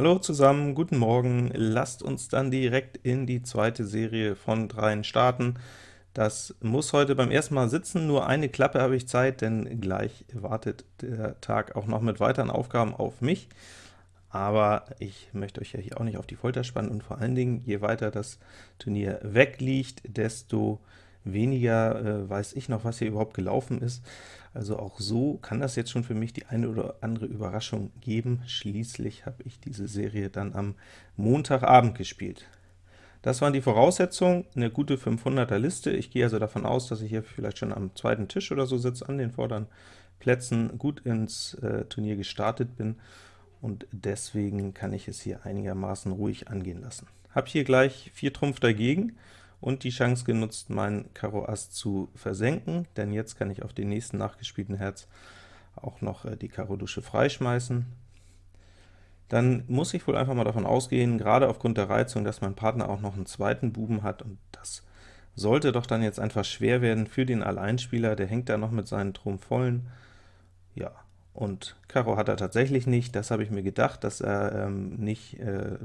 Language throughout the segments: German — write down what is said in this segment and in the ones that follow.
Hallo zusammen, guten Morgen. Lasst uns dann direkt in die zweite Serie von dreien starten. Das muss heute beim ersten Mal sitzen, nur eine Klappe habe ich Zeit, denn gleich wartet der Tag auch noch mit weiteren Aufgaben auf mich. Aber ich möchte euch ja hier auch nicht auf die Folter spannen, und vor allen Dingen, je weiter das Turnier wegliegt, desto weniger äh, weiß ich noch, was hier überhaupt gelaufen ist. Also auch so kann das jetzt schon für mich die eine oder andere Überraschung geben. Schließlich habe ich diese Serie dann am Montagabend gespielt. Das waren die Voraussetzungen, eine gute 500er Liste. Ich gehe also davon aus, dass ich hier vielleicht schon am zweiten Tisch oder so sitze, an den vorderen Plätzen, gut ins äh, Turnier gestartet bin, und deswegen kann ich es hier einigermaßen ruhig angehen lassen. Habe hier gleich 4 Trumpf dagegen, und die Chance genutzt, mein Karo Ass zu versenken, denn jetzt kann ich auf den nächsten nachgespielten Herz auch noch äh, die Karo Dusche freischmeißen. Dann muss ich wohl einfach mal davon ausgehen, gerade aufgrund der Reizung, dass mein Partner auch noch einen zweiten Buben hat, und das sollte doch dann jetzt einfach schwer werden für den Alleinspieler, der hängt da noch mit seinen Trumpf vollen. Ja, und Karo hat er tatsächlich nicht, das habe ich mir gedacht, dass er ähm, nicht äh,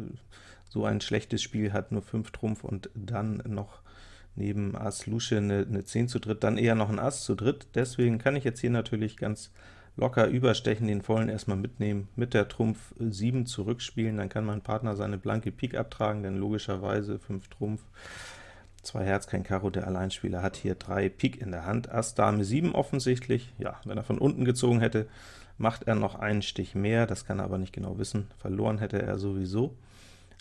so ein schlechtes Spiel hat, nur 5 Trumpf und dann noch neben Ass Lusche eine, eine 10 zu dritt, dann eher noch ein Ass zu dritt. Deswegen kann ich jetzt hier natürlich ganz locker überstechen, den vollen erstmal mitnehmen, mit der Trumpf 7 zurückspielen, dann kann mein Partner seine blanke Pik abtragen, denn logischerweise 5 Trumpf, 2 Herz, kein Karo, der Alleinspieler hat hier 3 Pik in der Hand, Ass, Dame 7 offensichtlich, ja, wenn er von unten gezogen hätte, macht er noch einen Stich mehr, das kann er aber nicht genau wissen, verloren hätte er sowieso.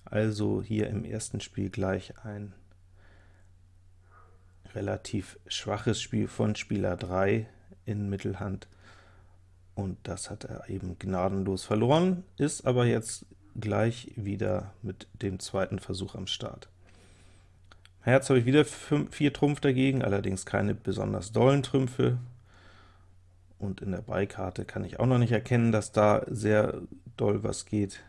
Also hier im ersten Spiel gleich ein relativ schwaches Spiel von Spieler 3 in Mittelhand, und das hat er eben gnadenlos verloren, ist aber jetzt gleich wieder mit dem zweiten Versuch am Start. Herz habe ich wieder 4 Trumpf dagegen, allerdings keine besonders dollen Trümpfe, und in der Beikarte kann ich auch noch nicht erkennen, dass da sehr doll was geht.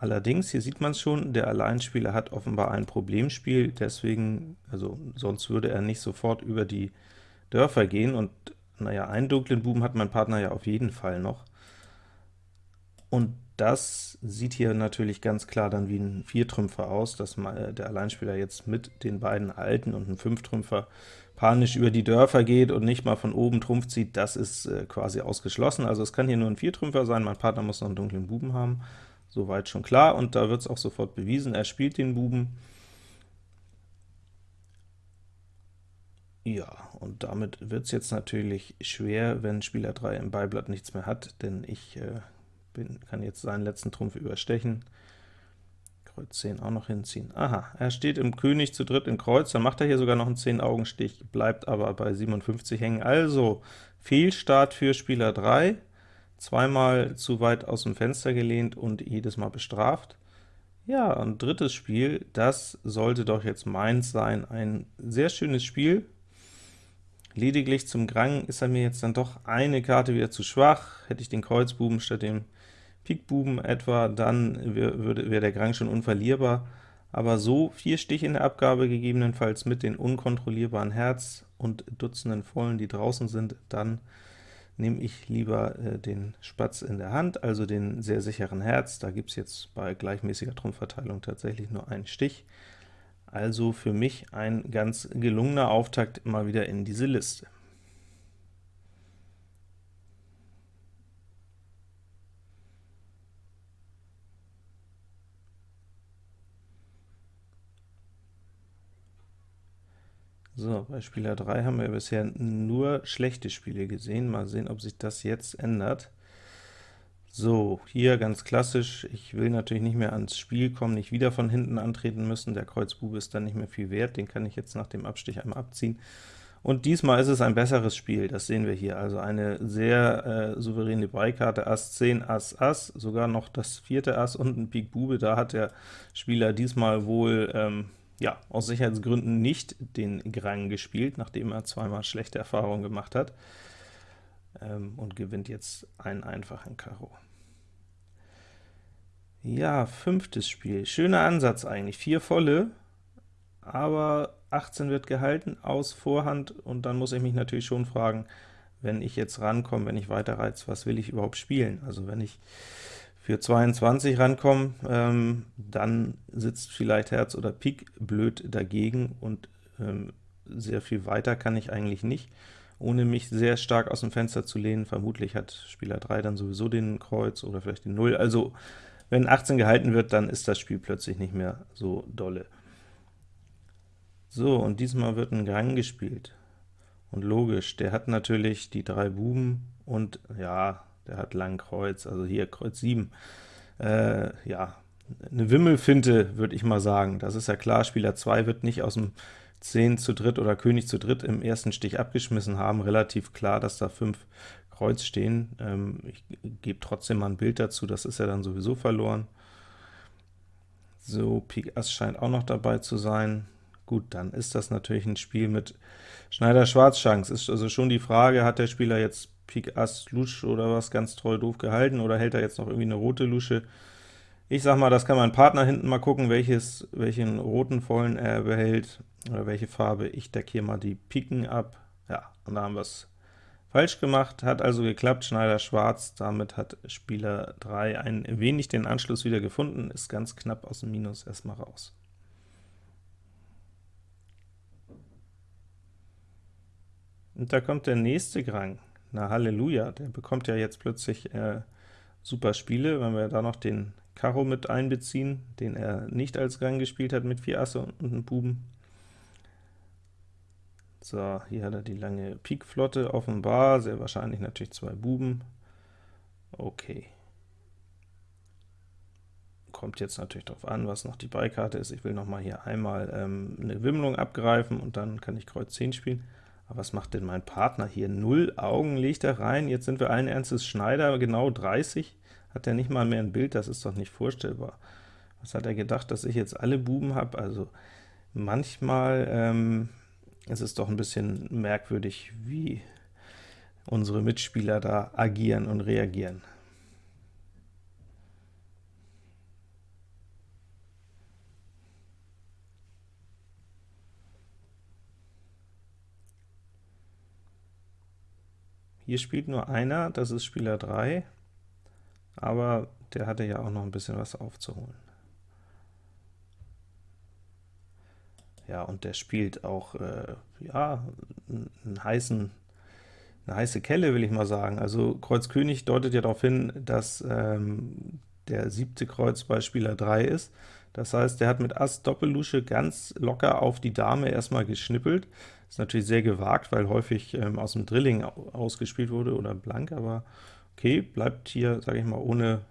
Allerdings, hier sieht man es schon, der Alleinspieler hat offenbar ein Problemspiel, deswegen, also sonst würde er nicht sofort über die Dörfer gehen, und naja, einen dunklen Buben hat mein Partner ja auf jeden Fall noch. Und das sieht hier natürlich ganz klar dann wie ein Viertrümpfer aus, dass der Alleinspieler jetzt mit den beiden Alten und einem Fünftrümpfer panisch über die Dörfer geht und nicht mal von oben Trumpf zieht, das ist äh, quasi ausgeschlossen. Also es kann hier nur ein Viertrümpfer sein, mein Partner muss noch einen dunklen Buben haben. Soweit schon klar, und da wird es auch sofort bewiesen, er spielt den Buben. Ja, und damit wird es jetzt natürlich schwer, wenn Spieler 3 im Beiblatt nichts mehr hat, denn ich äh, bin, kann jetzt seinen letzten Trumpf überstechen. Kreuz 10 auch noch hinziehen. Aha, er steht im König zu dritt in Kreuz, dann macht er hier sogar noch einen 10-Augenstich, bleibt aber bei 57 hängen. Also Fehlstart für Spieler 3, zweimal zu weit aus dem Fenster gelehnt und jedes Mal bestraft. Ja, und drittes Spiel, das sollte doch jetzt meins sein. Ein sehr schönes Spiel. Lediglich zum Grang ist er mir jetzt dann doch eine Karte wieder zu schwach. Hätte ich den Kreuzbuben statt dem Pikbuben etwa, dann wäre wär der Grang schon unverlierbar. Aber so vier Stiche in der Abgabe gegebenenfalls mit den unkontrollierbaren Herz und Dutzenden Vollen, die draußen sind, dann nehme ich lieber äh, den Spatz in der Hand, also den sehr sicheren Herz. Da gibt es jetzt bei gleichmäßiger Trumpfverteilung tatsächlich nur einen Stich. Also für mich ein ganz gelungener Auftakt mal wieder in diese Liste. So, bei Spieler 3 haben wir bisher nur schlechte Spiele gesehen. Mal sehen, ob sich das jetzt ändert. So, hier ganz klassisch, ich will natürlich nicht mehr ans Spiel kommen, nicht wieder von hinten antreten müssen, der Kreuzbube ist dann nicht mehr viel wert, den kann ich jetzt nach dem Abstich einmal abziehen. Und diesmal ist es ein besseres Spiel, das sehen wir hier, also eine sehr äh, souveräne Beikarte, Ass 10, Ass, Ass, sogar noch das vierte Ass und ein Pik Bube, da hat der Spieler diesmal wohl ähm, ja, aus Sicherheitsgründen nicht den Grang gespielt, nachdem er zweimal schlechte Erfahrungen gemacht hat, ähm, und gewinnt jetzt einen einfachen Karo. Ja, fünftes Spiel. Schöner Ansatz eigentlich. Vier volle, aber 18 wird gehalten aus Vorhand, und dann muss ich mich natürlich schon fragen, wenn ich jetzt rankomme, wenn ich weiter reiz, was will ich überhaupt spielen? Also wenn ich für 22 rankommen, ähm, dann sitzt vielleicht Herz oder Pik blöd dagegen, und ähm, sehr viel weiter kann ich eigentlich nicht, ohne mich sehr stark aus dem Fenster zu lehnen. Vermutlich hat Spieler 3 dann sowieso den Kreuz oder vielleicht den 0. Also wenn 18 gehalten wird, dann ist das Spiel plötzlich nicht mehr so dolle. So, und diesmal wird ein Gang gespielt. Und logisch, der hat natürlich die drei Buben und ja, der hat lang Kreuz, also hier Kreuz 7. Äh, ja, eine Wimmelfinte, würde ich mal sagen. Das ist ja klar, Spieler 2 wird nicht aus dem 10 zu dritt oder König zu dritt im ersten Stich abgeschmissen haben. Relativ klar, dass da 5 Kreuz stehen. Ähm, ich gebe trotzdem mal ein Bild dazu, das ist ja dann sowieso verloren. So, Pik Ass scheint auch noch dabei zu sein. Gut, dann ist das natürlich ein Spiel mit Schneider-Schwarz-Chance. Ist also schon die Frage, hat der Spieler jetzt Pik Ass Lusche oder was ganz toll doof gehalten, oder hält er jetzt noch irgendwie eine rote Lusche? Ich sag mal, das kann mein Partner hinten mal gucken, welches, welchen roten vollen er behält, oder welche Farbe. Ich decke hier mal die Piken ab. Ja, und da haben wir es falsch gemacht, hat also geklappt, Schneider schwarz, damit hat Spieler 3 ein wenig den Anschluss wieder gefunden, ist ganz knapp aus dem Minus erstmal raus. Und da kommt der nächste Grang. Na Halleluja, der bekommt ja jetzt plötzlich äh, super Spiele, wenn wir da noch den Karo mit einbeziehen, den er nicht als Grang gespielt hat mit vier Asse und einem Buben. So, hier hat er die lange Pikflotte offenbar, sehr wahrscheinlich natürlich zwei Buben. Okay. Kommt jetzt natürlich darauf an, was noch die Beikarte ist. Ich will noch mal hier einmal ähm, eine Wimmlung abgreifen, und dann kann ich Kreuz 10 spielen. Aber was macht denn mein Partner hier? Null Augen legt er rein, jetzt sind wir allen Ernstes Schneider, genau 30, hat er nicht mal mehr ein Bild, das ist doch nicht vorstellbar. Was hat er gedacht, dass ich jetzt alle Buben habe? Also manchmal ähm, ist es doch ein bisschen merkwürdig, wie unsere Mitspieler da agieren und reagieren. Hier spielt nur einer, das ist Spieler 3, aber der hatte ja auch noch ein bisschen was aufzuholen. Ja, und der spielt auch äh, ja, einen heißen, eine heiße Kelle, will ich mal sagen. Also Kreuz König deutet ja darauf hin, dass ähm, der siebte Kreuz bei Spieler 3 ist. Das heißt, der hat mit Ass Doppellusche ganz locker auf die Dame erstmal geschnippelt. Ist natürlich sehr gewagt, weil häufig ähm, aus dem Drilling ausgespielt wurde oder blank, aber okay, bleibt hier, sage ich mal, ohne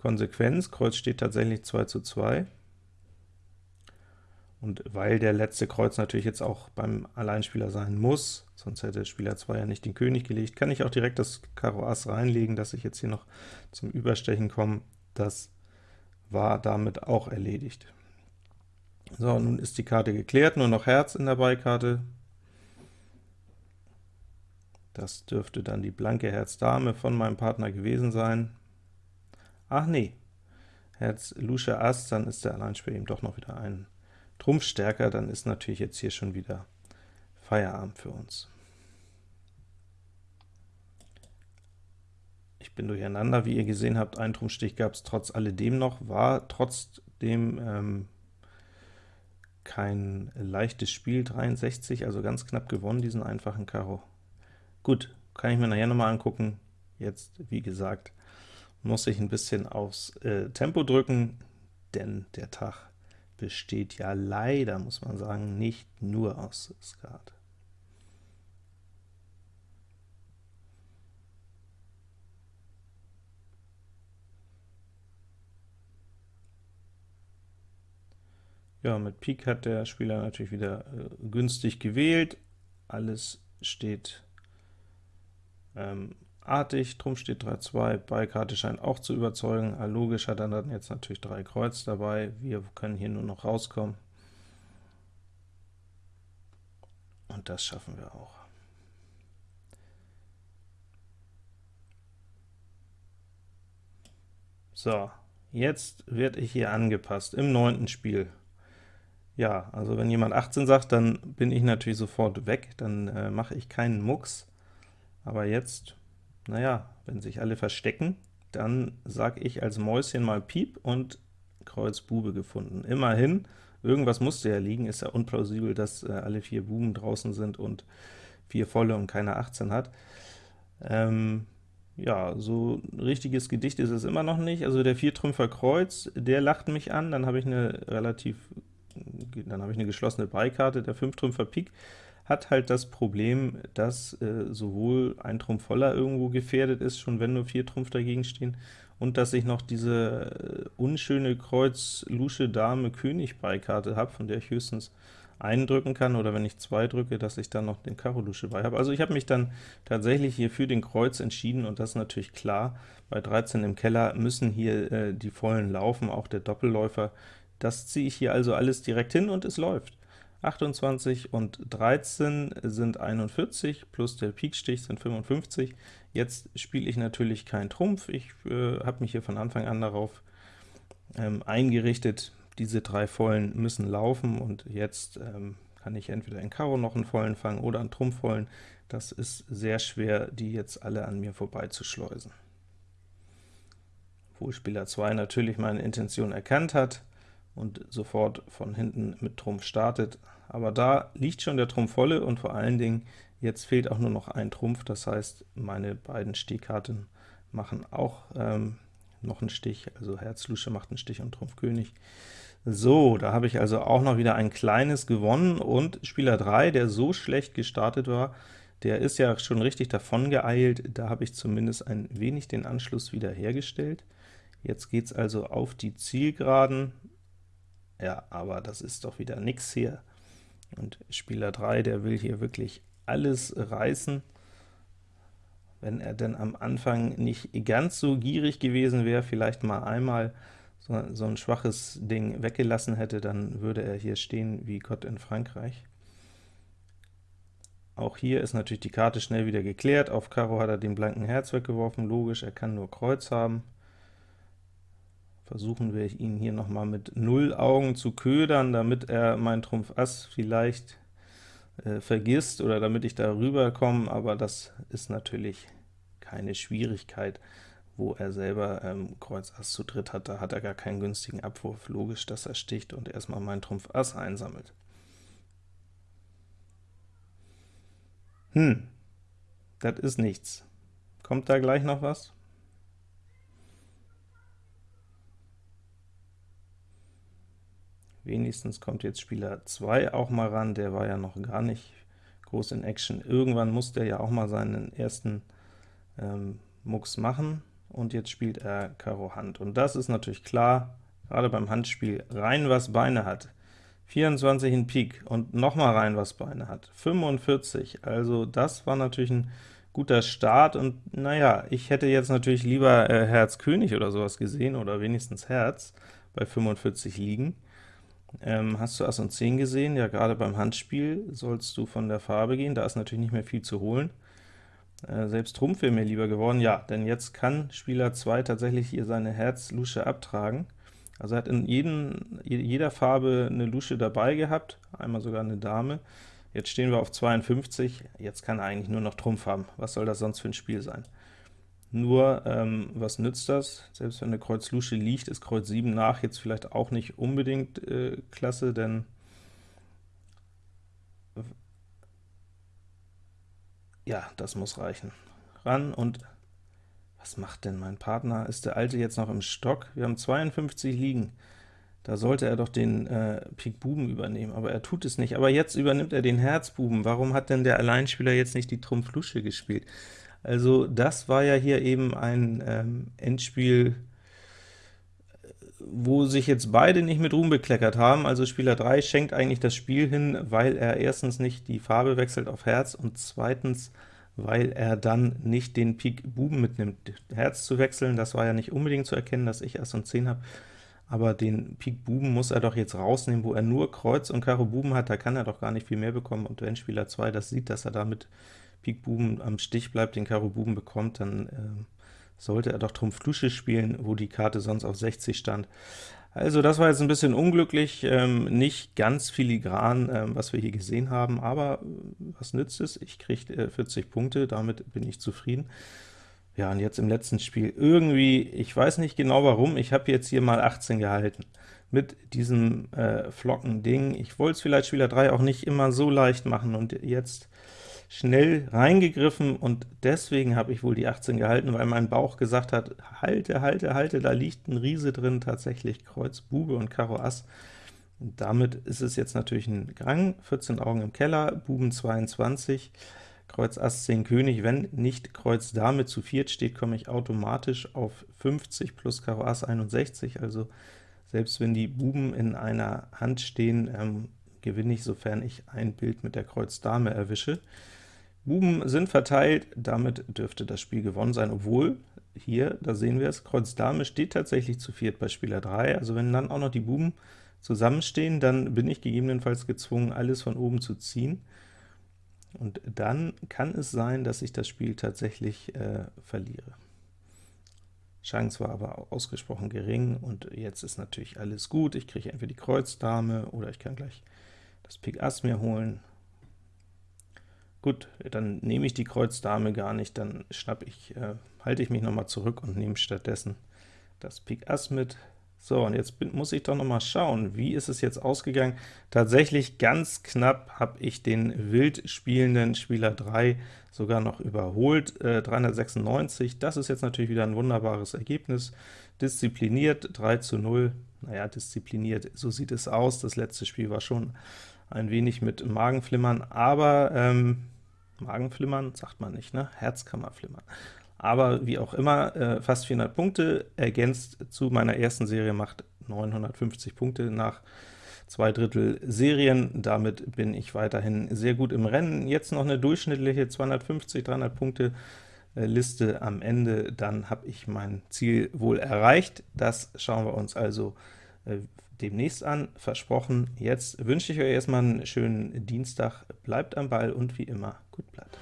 Konsequenz. Kreuz steht tatsächlich 2 zu 2. Und weil der letzte Kreuz natürlich jetzt auch beim Alleinspieler sein muss, sonst hätte Spieler 2 ja nicht den König gelegt, kann ich auch direkt das Karo Ass reinlegen, dass ich jetzt hier noch zum Überstechen komme. Das war damit auch erledigt. So, nun ist die Karte geklärt, nur noch Herz in der Beikarte. Das dürfte dann die blanke Herz-Dame von meinem Partner gewesen sein. Ach nee, Herz Lusche Ass, dann ist der Alleinspieler eben doch noch wieder ein Trumpf stärker, dann ist natürlich jetzt hier schon wieder Feierabend für uns. Ich bin durcheinander, wie ihr gesehen habt, ein Trumpfstich gab es trotz alledem noch, war trotzdem ähm, kein leichtes Spiel, 63, also ganz knapp gewonnen, diesen einfachen Karo. Gut, kann ich mir nachher nochmal angucken. Jetzt, wie gesagt, muss ich ein bisschen aufs äh, Tempo drücken, denn der Tag besteht ja leider, muss man sagen, nicht nur aus Skat. Ja, mit Pik hat der Spieler natürlich wieder äh, günstig gewählt. Alles steht ähm, artig, Trumpf steht 3-2, Beikarte scheint auch zu überzeugen. Ah, logisch hat er dann jetzt natürlich drei Kreuz dabei. Wir können hier nur noch rauskommen. Und das schaffen wir auch. So, jetzt werde ich hier angepasst im neunten Spiel. Ja, also wenn jemand 18 sagt, dann bin ich natürlich sofort weg, dann äh, mache ich keinen Mucks. Aber jetzt, naja, wenn sich alle verstecken, dann sag ich als Mäuschen mal Piep und Kreuz Bube gefunden. Immerhin, irgendwas musste ja liegen, ist ja unplausibel, dass äh, alle vier Buben draußen sind und vier volle und keine 18 hat. Ähm, ja, so ein richtiges Gedicht ist es immer noch nicht. Also der Viertrümpfer Kreuz, der lacht mich an, dann habe ich eine relativ, dann habe ich eine geschlossene Beikarte, der Fünftrümpfer Pik hat halt das Problem, dass äh, sowohl ein Trumpf voller irgendwo gefährdet ist, schon wenn nur vier Trumpf dagegen stehen, und dass ich noch diese äh, unschöne Kreuz Lusche Dame König Beikarte habe, von der ich höchstens einen drücken kann, oder wenn ich zwei drücke, dass ich dann noch den Karo Lusche bei habe. Also ich habe mich dann tatsächlich hier für den Kreuz entschieden, und das ist natürlich klar, bei 13 im Keller müssen hier äh, die vollen laufen, auch der Doppelläufer. Das ziehe ich hier also alles direkt hin, und es läuft. 28 und 13 sind 41, plus der Pikstich sind 55. Jetzt spiele ich natürlich keinen Trumpf, ich äh, habe mich hier von Anfang an darauf ähm, eingerichtet, diese drei Vollen müssen laufen, und jetzt ähm, kann ich entweder in Karo noch einen Vollen fangen oder einen Trumpfvollen. Das ist sehr schwer, die jetzt alle an mir vorbeizuschleusen. Obwohl Spieler 2 natürlich meine Intention erkannt hat, und sofort von hinten mit Trumpf startet. Aber da liegt schon der Trumpf volle, und vor allen Dingen jetzt fehlt auch nur noch ein Trumpf, das heißt, meine beiden Stehkarten machen auch ähm, noch einen Stich, also Herz Lusche macht einen Stich und Trumpf König. So, da habe ich also auch noch wieder ein kleines gewonnen, und Spieler 3, der so schlecht gestartet war, der ist ja schon richtig davon geeilt, da habe ich zumindest ein wenig den Anschluss wieder hergestellt. Jetzt geht es also auf die Zielgeraden, ja, aber das ist doch wieder nix hier. Und Spieler 3, der will hier wirklich alles reißen. Wenn er denn am Anfang nicht ganz so gierig gewesen wäre, vielleicht mal einmal so, so ein schwaches Ding weggelassen hätte, dann würde er hier stehen wie Gott in Frankreich. Auch hier ist natürlich die Karte schnell wieder geklärt. Auf Karo hat er den blanken Herz weggeworfen, logisch, er kann nur Kreuz haben. Versuchen wir ihn hier noch mal mit null Augen zu ködern, damit er mein Trumpf Ass vielleicht äh, vergisst oder damit ich da rüberkomme, aber das ist natürlich keine Schwierigkeit, wo er selber ähm, Kreuz Ass zu dritt hat, da hat er gar keinen günstigen Abwurf. Logisch, dass er sticht und erstmal mein Trumpf Ass einsammelt. Hm, das ist nichts. Kommt da gleich noch was? Wenigstens kommt jetzt Spieler 2 auch mal ran, der war ja noch gar nicht groß in Action. Irgendwann muss der ja auch mal seinen ersten ähm, Mucks machen, und jetzt spielt er Karo Hand. Und das ist natürlich klar, gerade beim Handspiel, rein was Beine hat. 24 in Pik und nochmal rein was Beine hat. 45, also das war natürlich ein guter Start, und naja, ich hätte jetzt natürlich lieber äh, Herz König oder sowas gesehen, oder wenigstens Herz bei 45 liegen. Ähm, hast du Ass und 10 gesehen? Ja, gerade beim Handspiel sollst du von der Farbe gehen, da ist natürlich nicht mehr viel zu holen. Äh, selbst Trumpf wäre mir lieber geworden, ja, denn jetzt kann Spieler 2 tatsächlich hier seine Herz-Lusche abtragen. Also er hat in jeden, jeder Farbe eine Lusche dabei gehabt, einmal sogar eine Dame. Jetzt stehen wir auf 52, jetzt kann er eigentlich nur noch Trumpf haben. Was soll das sonst für ein Spiel sein? Nur, ähm, was nützt das? Selbst wenn eine Kreuz Lusche liegt, ist Kreuz 7 nach jetzt vielleicht auch nicht unbedingt äh, klasse, denn ja, das muss reichen. Ran und was macht denn mein Partner? Ist der Alte jetzt noch im Stock? Wir haben 52 liegen. Da sollte er doch den äh, Pik Buben übernehmen, aber er tut es nicht. Aber jetzt übernimmt er den Herzbuben. Warum hat denn der Alleinspieler jetzt nicht die Trumpf Lusche gespielt? Also das war ja hier eben ein ähm, Endspiel, wo sich jetzt beide nicht mit Ruhm bekleckert haben. Also Spieler 3 schenkt eigentlich das Spiel hin, weil er erstens nicht die Farbe wechselt auf Herz und zweitens, weil er dann nicht den Pik Buben mitnimmt. Herz zu wechseln, das war ja nicht unbedingt zu erkennen, dass ich Ass und 10 habe, aber den Pik Buben muss er doch jetzt rausnehmen, wo er nur Kreuz und Karo Buben hat, da kann er doch gar nicht viel mehr bekommen, und wenn Spieler 2 das sieht, dass er damit Pik Buben am Stich bleibt, den Karo Buben bekommt, dann äh, sollte er doch Trumpf Lusche spielen, wo die Karte sonst auf 60 stand. Also das war jetzt ein bisschen unglücklich, ähm, nicht ganz filigran, ähm, was wir hier gesehen haben, aber äh, was nützt es? Ich kriege äh, 40 Punkte, damit bin ich zufrieden. Ja, und jetzt im letzten Spiel irgendwie, ich weiß nicht genau warum, ich habe jetzt hier mal 18 gehalten mit diesem äh, Flocken-Ding. Ich wollte es vielleicht Spieler 3 auch nicht immer so leicht machen, und jetzt schnell reingegriffen, und deswegen habe ich wohl die 18 gehalten, weil mein Bauch gesagt hat, halte, halte, halte, da liegt ein Riese drin, tatsächlich Kreuz, Bube und Karo Ass. Damit ist es jetzt natürlich ein Gang, 14 Augen im Keller, Buben 22, Kreuz Ass 10 König, wenn nicht Kreuz Dame zu viert steht, komme ich automatisch auf 50 plus Karo Ass 61, also selbst wenn die Buben in einer Hand stehen, ähm, gewinne ich, sofern ich ein Bild mit der Kreuz Dame erwische. Buben sind verteilt, damit dürfte das Spiel gewonnen sein, obwohl, hier, da sehen wir es, Kreuz Dame steht tatsächlich zu viert bei Spieler 3, also wenn dann auch noch die Buben zusammenstehen, dann bin ich gegebenenfalls gezwungen, alles von oben zu ziehen, und dann kann es sein, dass ich das Spiel tatsächlich äh, verliere. Chance war aber ausgesprochen gering, und jetzt ist natürlich alles gut. Ich kriege entweder die Kreuz Dame, oder ich kann gleich das Pik Ass mir holen. Gut, dann nehme ich die Kreuz Dame gar nicht, dann schnapp ich, äh, halte ich mich nochmal zurück und nehme stattdessen das Pik Ass mit. So, und jetzt bin, muss ich doch noch mal schauen, wie ist es jetzt ausgegangen? Tatsächlich ganz knapp habe ich den wild spielenden Spieler 3 sogar noch überholt, äh, 396. Das ist jetzt natürlich wieder ein wunderbares Ergebnis. Diszipliniert, 3 zu 0. Naja, diszipliniert, so sieht es aus. Das letzte Spiel war schon ein wenig mit Magenflimmern, aber ähm, Magenflimmern sagt man nicht, ne? Herzkammerflimmern aber wie auch immer, äh, fast 400 Punkte, ergänzt zu meiner ersten Serie, macht 950 Punkte nach zwei Drittel Serien. Damit bin ich weiterhin sehr gut im Rennen. Jetzt noch eine durchschnittliche 250, 300 Punkte äh, Liste am Ende, dann habe ich mein Ziel wohl erreicht. Das schauen wir uns also äh, demnächst an, versprochen. Jetzt wünsche ich euch erstmal einen schönen Dienstag, bleibt am Ball und wie immer, gut bleibt.